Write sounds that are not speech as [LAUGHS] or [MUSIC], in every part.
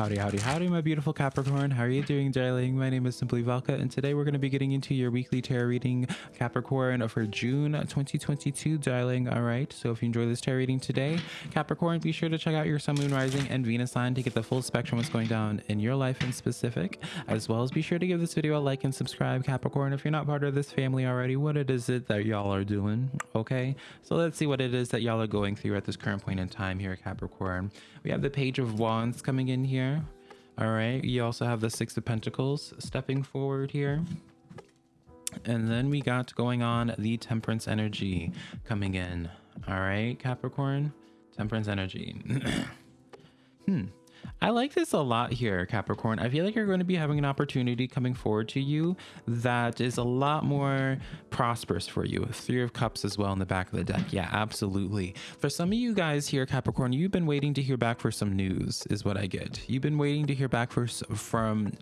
Howdy, howdy, howdy, my beautiful Capricorn. How are you doing, darling? My name is Simply Velka, and today we're going to be getting into your weekly tarot reading, Capricorn, for June 2022, darling. All right, so if you enjoy this tarot reading today, Capricorn, be sure to check out your Sun, Moon, Rising, and Venus sign to get the full spectrum of what's going down in your life in specific, as well as be sure to give this video a like and subscribe, Capricorn. If you're not part of this family already, what it is it that y'all are doing, okay? So let's see what it is that y'all are going through at this current point in time here, at Capricorn. We have the Page of Wands coming in here. All right. You also have the Six of Pentacles stepping forward here. And then we got going on the Temperance energy coming in. All right, Capricorn. Temperance energy. [CLEARS THROAT] hmm. I like this a lot here, Capricorn. I feel like you're going to be having an opportunity coming forward to you that is a lot more prosperous for you. Three of Cups as well in the back of the deck. Yeah, absolutely. For some of you guys here, Capricorn, you've been waiting to hear back for some news, is what I get. You've been waiting to hear back for from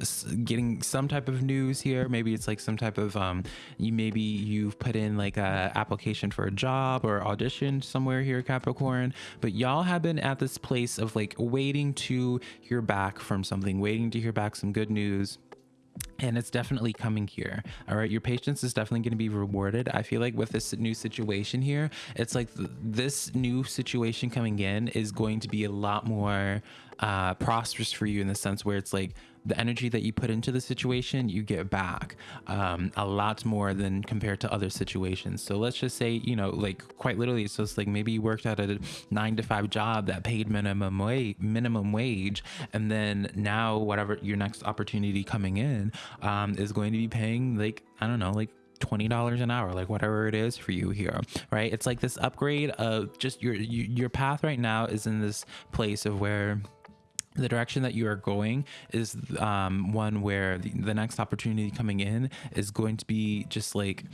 getting some type of news here. Maybe it's like some type of um, you maybe you've put in like a application for a job or audition somewhere here, Capricorn. But y'all have been at this place of like waiting to hear back from something, waiting to hear back some good news. And it's definitely coming here all right? Your patience is definitely going to be rewarded. I feel like with this new situation here it's like th this new situation coming in is going to be a lot more uh prosperous for you in the sense where it's like the energy that you put into the situation, you get back um, a lot more than compared to other situations. So let's just say, you know, like quite literally, it's just like maybe you worked at a nine to five job that paid minimum wage, minimum wage, and then now whatever your next opportunity coming in um, is going to be paying like I don't know, like $20 an hour like whatever it is for you here right it's like this upgrade of just your your path right now is in this place of where the direction that you are going is um, one where the, the next opportunity coming in is going to be just like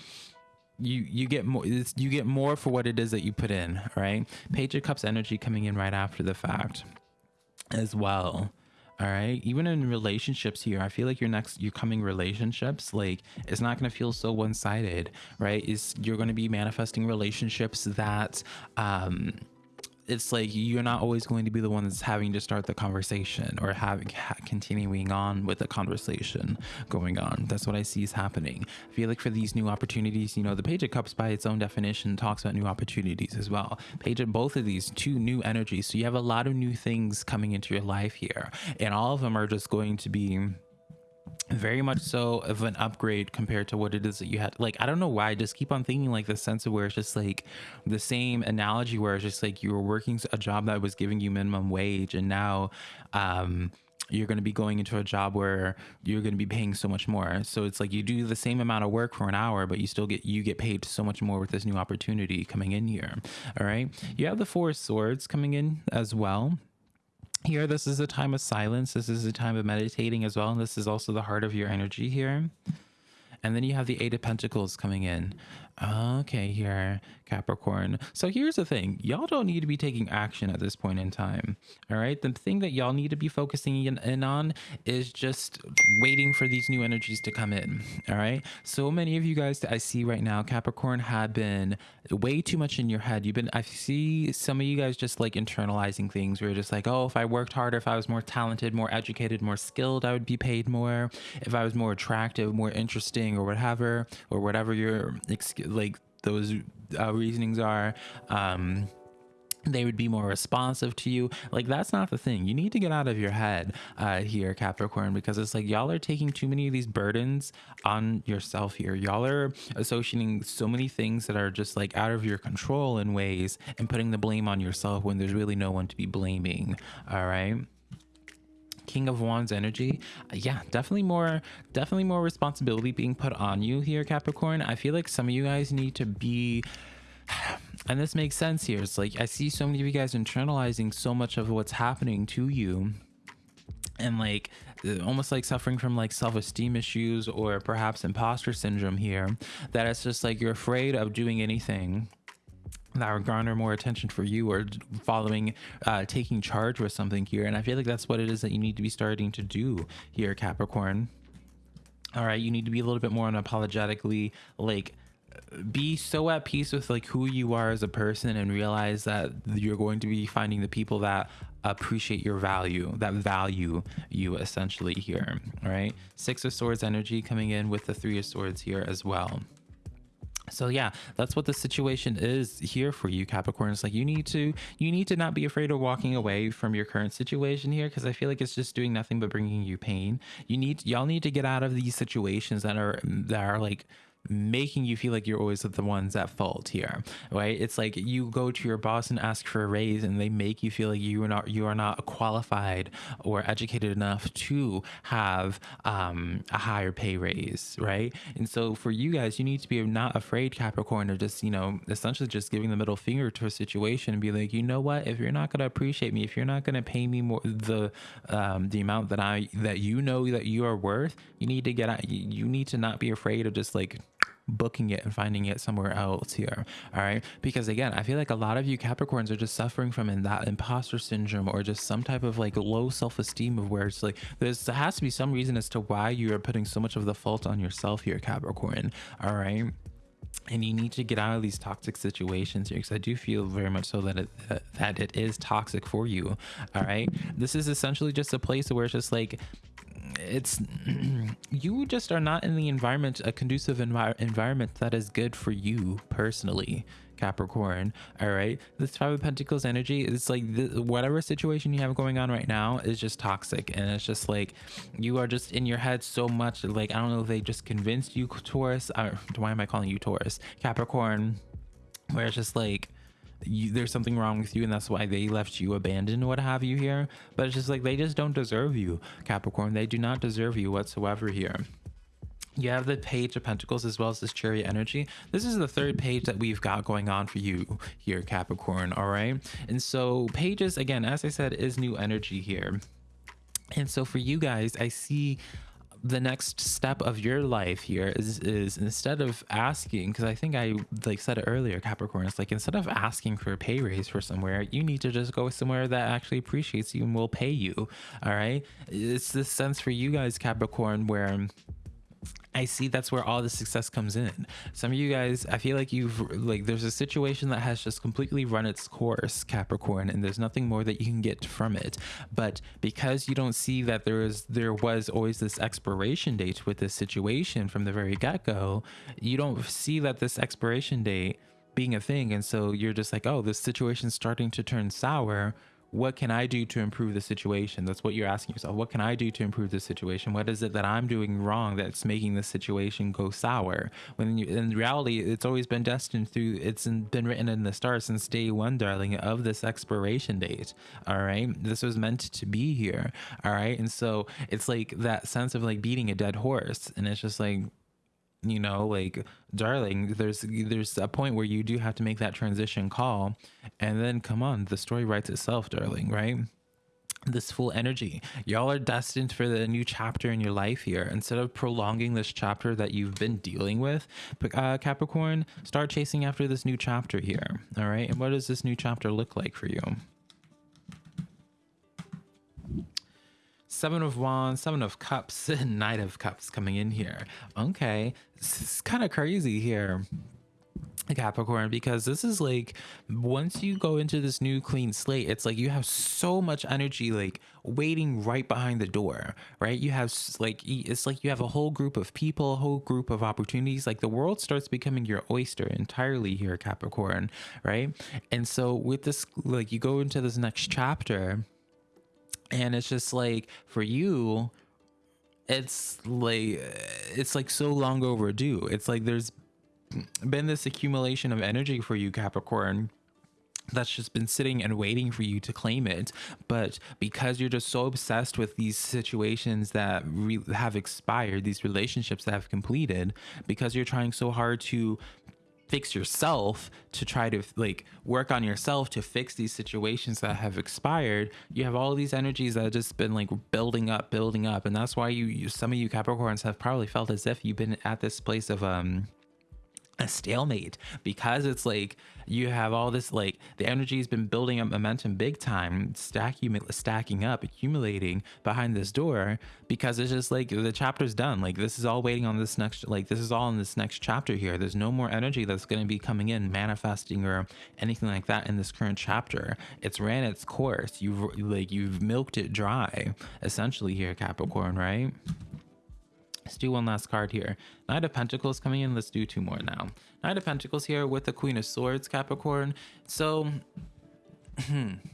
you you get more you get more for what it is that you put in right? Page of cups energy coming in right after the fact as well all right? Even in relationships here i feel like your next your coming relationships like it's not going to feel so one-sided right? Is you're going to be manifesting relationships that um it's like you're not always going to be the one that's having to start the conversation or having ha continuing on with the conversation going on. That's what i see is happening. I feel like for these new opportunities you know the page of cups by its own definition talks about new opportunities as well. Page of both of these two new energies. So you have a lot of new things coming into your life here and all of them are just going to be very much so of an upgrade compared to what it is that you had. Like i don't know why i just keep on thinking like the sense of where it's just like the same analogy where it's just like you were working a job that was giving you minimum wage and now um you're going to be going into a job where you're going to be paying so much more. So it's like you do the same amount of work for an hour but you still get you get paid so much more with this new opportunity coming in here. All right? You have the four swords coming in as well here this is a time of silence. This is a time of meditating as well and this is also the heart of your energy here. And then you have the eight of pentacles coming in okay here capricorn. So here's the thing. Y'all don't need to be taking action at this point in time all right? The thing that y'all need to be focusing in, in, on is just waiting for these new energies to come in all right? So many of you guys that i see right now capricorn have been way too much in your head. You've been i see some of you guys just like internalizing things where you're just like oh if i worked harder if i was more talented more educated more skilled i would be paid more. If i was more attractive more interesting or whatever or whatever your like those uh, reasonings are um they would be more responsive to you. Like that's not the thing. You need to get out of your head uh here capricorn because it's like y'all are taking too many of these burdens on yourself here. Y'all are associating so many things that are just like out of your control in ways and putting the blame on yourself when there's really no one to be blaming all right king of wands energy uh, yeah definitely more definitely more responsibility being put on you here capricorn. I feel like some of you guys need to be [SIGHS] and this makes sense here. It's like i see so many of you guys internalizing so much of what's happening to you and like uh, almost like suffering from like self-esteem issues or perhaps imposter syndrome here that it's just like you're afraid of doing anything that would garner more attention for you or following uh taking charge with something here. And i feel like that's what it is that you need to be starting to do here capricorn. All right you need to be a little bit more unapologetically like be so at peace with like who you are as a person and realize that you're going to be finding the people that appreciate your value that value you essentially here. All right six of swords energy coming in with the three of swords here as well so yeah that's what the situation is here for you capricorn. It's like you need to you need to not be afraid of walking away from your current situation here because i feel like it's just doing nothing but bringing you pain. You need y'all need to get out of these situations that are that are like making you feel like you're always the ones at fault here right? It's like you go to your boss and ask for a raise and they make you feel like you are not you are not qualified or educated enough to have um, a higher pay raise right? And so for you guys you need to be not afraid capricorn of just you know essentially just giving the middle finger to a situation and be like you know what? If you're not going to appreciate me if you're not going to pay me more the um, the amount that i that you know that you are worth you need to get out you need to not be afraid of just like booking it and finding it somewhere else here all right? Because again i feel like a lot of you capricorns are just suffering from in that imposter syndrome or just some type of like low self-esteem of where it's like there's there has to be some reason as to why you are putting so much of the fault on yourself here capricorn all right? And you need to get out of these toxic situations here because i do feel very much so that it uh, that it is toxic for you all right? This is essentially just a place where it's just like it's [CLEARS THROAT] you just are not in the environment a conducive envi- environment that is good for you personally capricorn all right? This five of pentacles energy it's like whatever situation you have going on right now is just toxic and it's just like you are just in your head so much like i don't know if they just convinced you taurus or, why am i calling you taurus? Capricorn where it's just like you, there's something wrong with you and that's why they left you abandoned what have you here. But it's just like they just don't deserve you capricorn. They do not deserve you whatsoever here. You have the page of pentacles as well as this chariot energy. This is the third page that we've got going on for you here capricorn all right? And so pages again as i said is new energy here. And so for you guys i see the next step of your life here is is instead of asking because i think i like said it earlier capricorn it's like instead of asking for a pay raise for somewhere you need to just go somewhere that actually appreciates you and will pay you all right? It's this sense for you guys capricorn where I see that's where all the success comes in. Some of you guys, I feel like you've like there's a situation that has just completely run its course, Capricorn, and there's nothing more that you can get from it. But because you don't see that there is there was always this expiration date with this situation from the very get-go, you don't see that this expiration date being a thing and so you're just like, "Oh, this situation's starting to turn sour." What can I do to improve the situation? That's what you're asking yourself. What can I do to improve the situation? What is it that I'm doing wrong that's making the situation go sour? When you, in reality, it's always been destined through, it's been written in the stars since day one, darling, of this expiration date. All right. This was meant to be here. All right. And so it's like that sense of like beating a dead horse. And it's just like, you know like darling there's there's a point where you do have to make that transition call. And then come on the story writes itself darling right? This full energy. Y'all are destined for the new chapter in your life here. Instead of prolonging this chapter that you've been dealing with uh, capricorn start chasing after this new chapter here all right? And what does this new chapter look like for you Seven of Wands, Seven of Cups, [LAUGHS] Knight of Cups coming in here. Okay, it's kind of crazy here. Capricorn because this is like once you go into this new clean slate it's like you have so much energy like waiting right behind the door right you have like it's like you have a whole group of people a whole group of opportunities like the world starts becoming your oyster entirely here Capricorn right and so with this like you go into this next chapter and it's just like for you it's like it's like so long overdue. It's like there's been this accumulation of energy for you capricorn that's just been sitting and waiting for you to claim it. But because you're just so obsessed with these situations that have expired these relationships that have completed because you're trying so hard to fix yourself to try to like work on yourself to fix these situations that have expired. You have all these energies that have just been like building up building up and that's why you, you some of you capricorns have probably felt as if you've been at this place of um a stalemate because it's like you have all this like the energy has been building up momentum big time stacking stacking up accumulating behind this door because it's just like the chapter's done. Like this is all waiting on this next like this is all in this next chapter here. There's no more energy that's going to be coming in manifesting or anything like that in this current chapter. It's ran its course. You've like you've milked it dry essentially here capricorn right Let's do one last card here. Knight of Pentacles coming in. Let's do two more now. Knight of Pentacles here with the Queen of Swords, Capricorn. So, hmm, [CLEARS THROAT]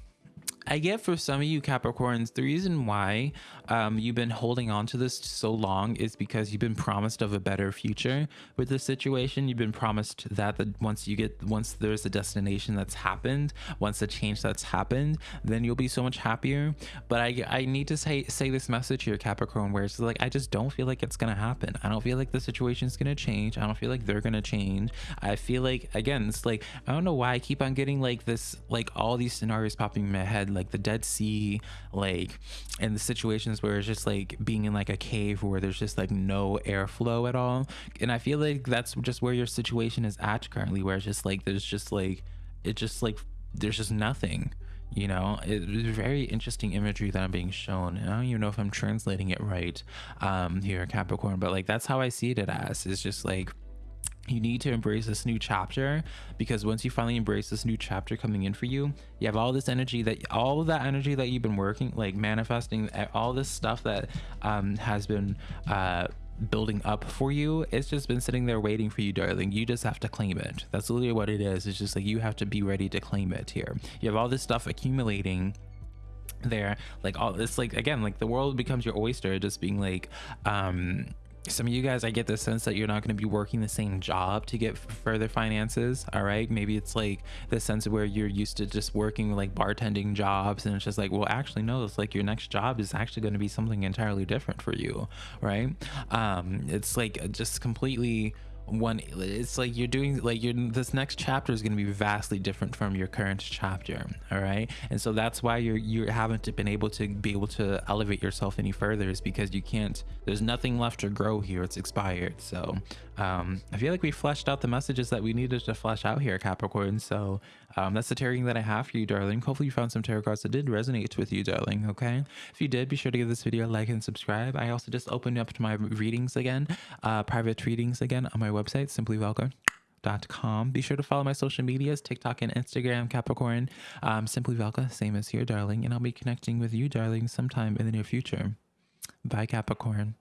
I get for some of you Capricorns, the reason why um, you've been holding on to this so long is because you've been promised of a better future with this situation. You've been promised that the, once you get, once there's a destination that's happened, once a change that's happened, then you'll be so much happier. But I, I need to say, say this message here, Capricorn, where it's like, I just don't feel like it's going to happen. I don't feel like the situation is going to change. I don't feel like they're going to change. I feel like, again, it's like, I don't know why I keep on getting like this, like all these scenarios popping in my head like the Dead Sea, like, and the situations where it's just like being in like a cave where there's just like no airflow at all. And I feel like that's just where your situation is at currently, where it's just like there's just like it just like there's just nothing you know it's very interesting imagery that i'm being shown i don't even know if i'm translating it right um here capricorn but like that's how i see it as it's just like you need to embrace this new chapter because once you finally embrace this new chapter coming in for you you have all this energy that all of that energy that you've been working like manifesting all this stuff that um, has been uh, building up for you it's just been sitting there waiting for you darling. You just have to claim it. That's literally what it is. It's just like you have to be ready to claim it here. You have all this stuff accumulating there like all it's like again like the world becomes your oyster just being like um some of you guys i get the sense that you're not going to be working the same job to get further finances all right? Maybe it's like the sense where you're used to just working like bartending jobs and it's just like well actually no it's like your next job is actually going to be something entirely different for you right? Um it's like just completely one it's like you're doing like you're this next chapter is going to be vastly different from your current chapter all right? And so that's why you're you haven't been able to be able to elevate yourself any further is because you can't there's nothing left to grow here it's expired. So um i feel like we fleshed out the messages that we needed to flesh out here capricorn. So um that's the tarot that i have for you darling. Hopefully you found some tarot cards that did resonate with you darling okay? If you did be sure to give this video a like and subscribe. I also just opened up to my readings again uh private readings again on my website website, simplyvelka.com. Be sure to follow my social medias, TikTok and Instagram, Capricorn, um, Simply Velka, same as here, darling. And I'll be connecting with you, darling, sometime in the near future. Bye, Capricorn.